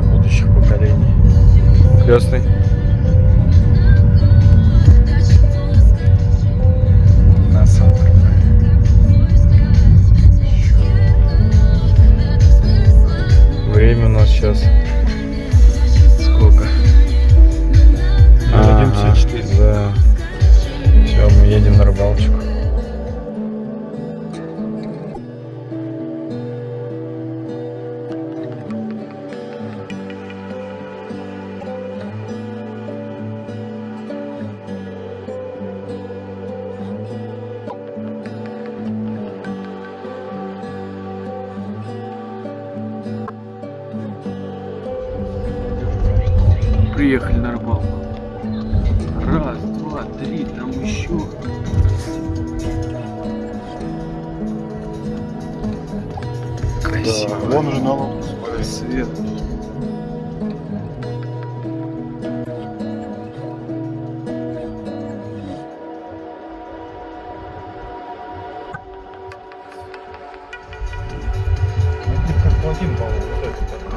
для будущих поколений. Крестный. Время у нас сейчас сколько? Ага, 1.54. Да. Все, мы едем на рыбалочку. Вон уже на лодку Свет. Как плотин, по-моему, вот. А,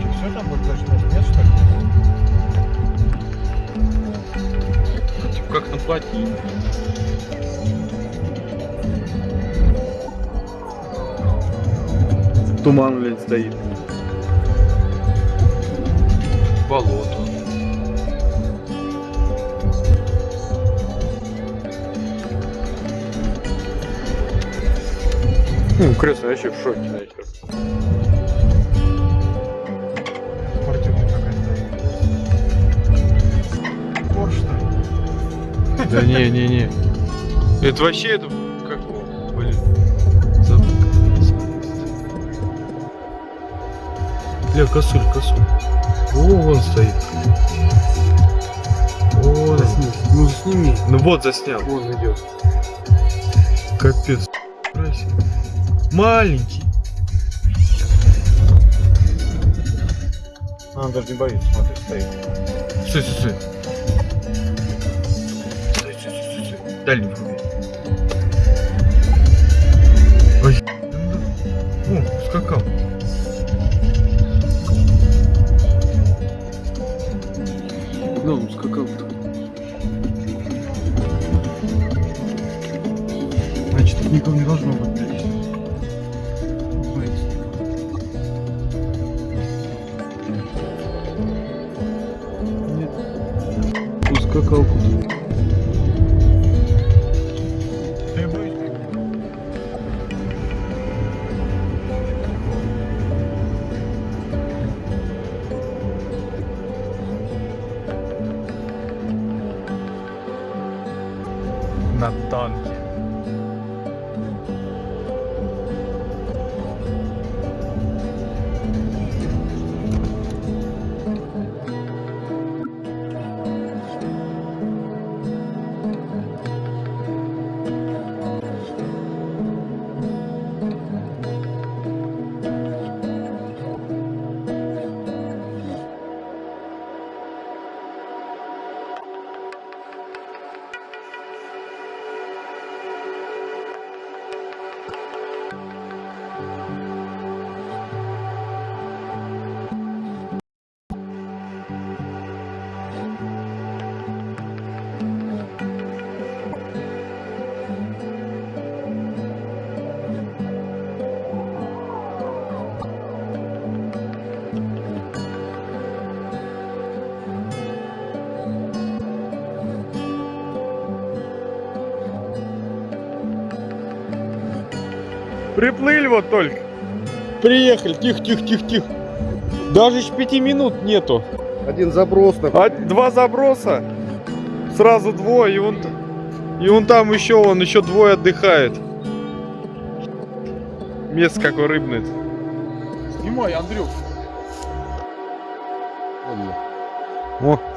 что, все там будет больше 5 мест, что ли? типа как Туман, блядь, стоит. Болото. Ну, крестный вообще в шоке, нахер. Да не, не, не. Это вообще это Бля, косуль, косуль. О, вон стоит. О, Ну сними. ну вот заснял. Вон идет. Капец. Маленький. А, он даже не боится, смотри, стоит. Стой, стой. Стой, стой, стой, стой, стой. Дальний Он Приплыли вот только. Приехали. Тихо, тихо, тихо, тихо. Даже еще пяти минут нету. Один заброс А, два заброса. Сразу двое. И он, и он там еще, он еще двое отдыхает. Место какое рыбное. Снимай, Андрюх. О.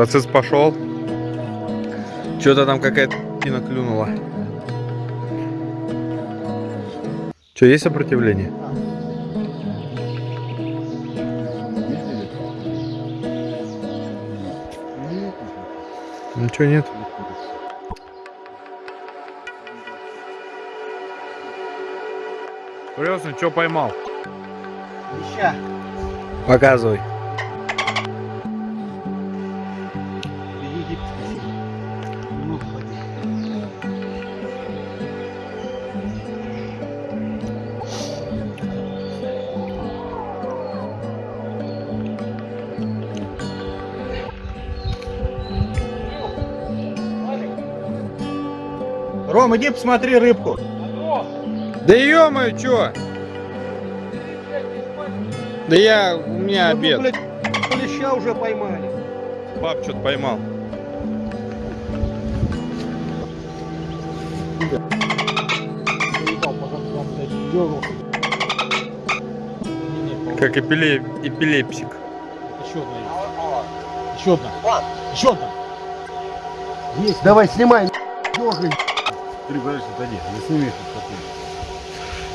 Процесс пошел. Что-то там какая-то пина клюнула. Что, есть сопротивление? Ничего нет. Серьезно, что поймал? Леща. Показывай. Ром, иди посмотри рыбку. Да ё-моё, чё? Да я, у меня Ну, обед. блядь, леща уже поймали. Пап что-то поймал. Как эпиле... эпилепсик. Еще одна есть. Еще одна. Еще одна. Есть. Давай, снимай, дергай. Три, подожди, подожди. Не сними их.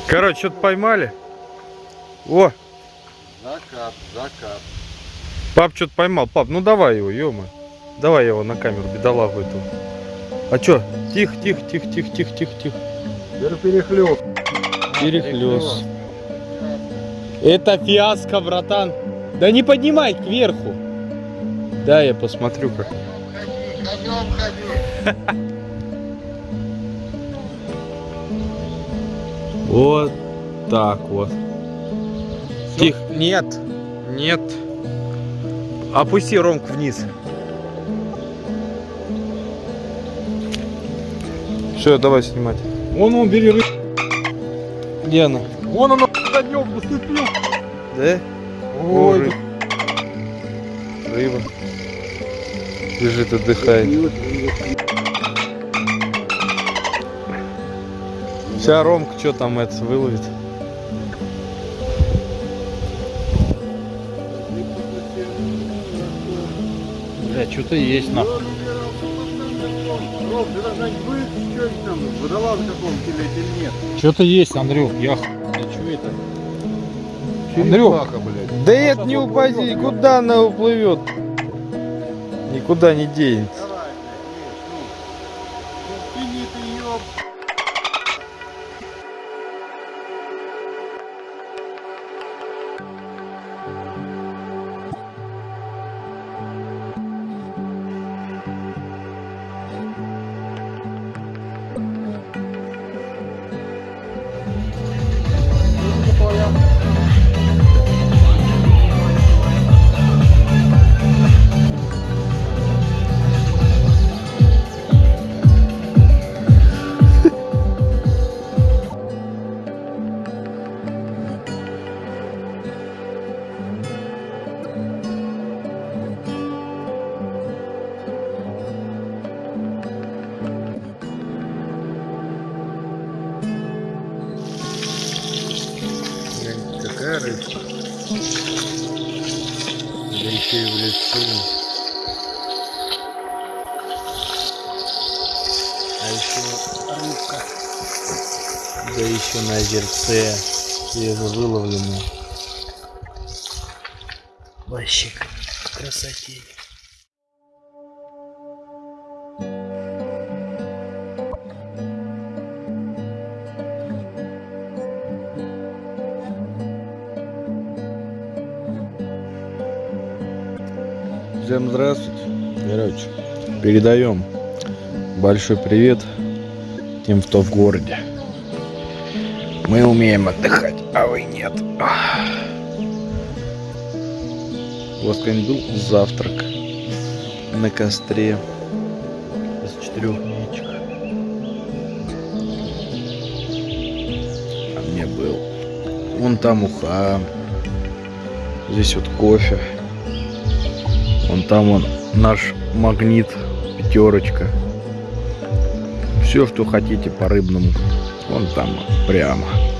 Короче, что-то поймали. О, Закат, закат. пап что-то поймал. Пап, ну давай его, ё Давай его на камеру, бедолагу эту. А чё? Тихо, тихо, тихо, тихо, тихо, тихо, тихо. Перехлёст. Перехлёст. Это фиаско, братан. Да не поднимай кверху. Да, я посмотрю как. Вот так вот. Тихо. Нет. Нет. Опусти ромку вниз. Все, давай снимать. Вон он, бери рыбку. Где она? Вон она за днем наступил. Да? Ой, рыб- Рыба. Лежит, отдыхает. Вся Ромка что там это выловит? Бля, что-то есть нахуй. Ром, ты должна быть, что там, водолаз каком-то или, или нет? Что-то есть, Андрюх. Я. Да что это? Андрюх. Да это не упади, куда она уплывет? Никуда не денется. Да еще на озерце. Свежевыловленная. Вообще красотень. Всем здравствуйте. Короче, передаем большой привет тем, кто в городе. Мы умеем отдыхать, а вы нет. У вас когда был завтрак на костре из четырех яичек? А мне был. Вон там уха. Здесь вот кофе. Вон там он наш магнит пятерочка. Все, что хотите по рыбному. Вон там прямо.